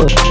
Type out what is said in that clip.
push.